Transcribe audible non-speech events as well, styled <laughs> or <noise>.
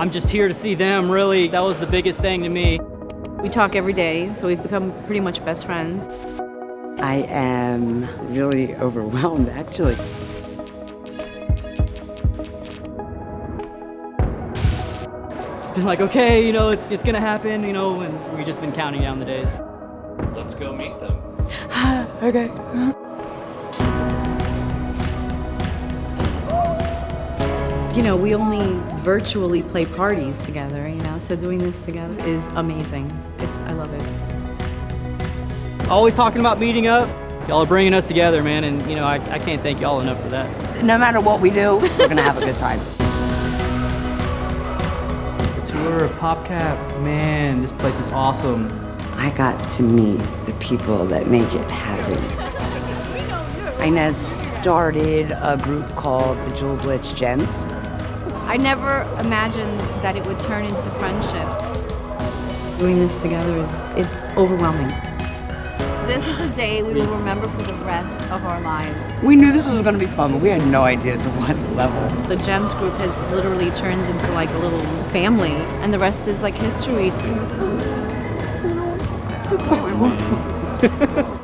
I'm just here to see them, really. That was the biggest thing to me. We talk every day, so we've become pretty much best friends. I am really overwhelmed, actually. It's been like, okay, you know, it's, it's gonna happen, you know, and we've just been counting down the days. Let's go meet them. <sighs> okay. You know, we only virtually play parties together, you know, so doing this together is amazing. It's, I love it. Always talking about meeting up. Y'all are bringing us together, man, and, you know, I, I can't thank y'all enough for that. No matter what we do, we're gonna have a good time. <laughs> The tour of PopCap, man, this place is awesome. I got to meet the people that make it happen. <laughs> Inez started a group called the Bejeweled Blitz Gems. I never imagined that it would turn into friendships. Doing this together is, it's overwhelming. This is a day we will remember for the rest of our lives. We knew this was gonna be fun, but we had no idea to what level. The GEMS group has literally turned into like a little family, and the rest is like history. <laughs>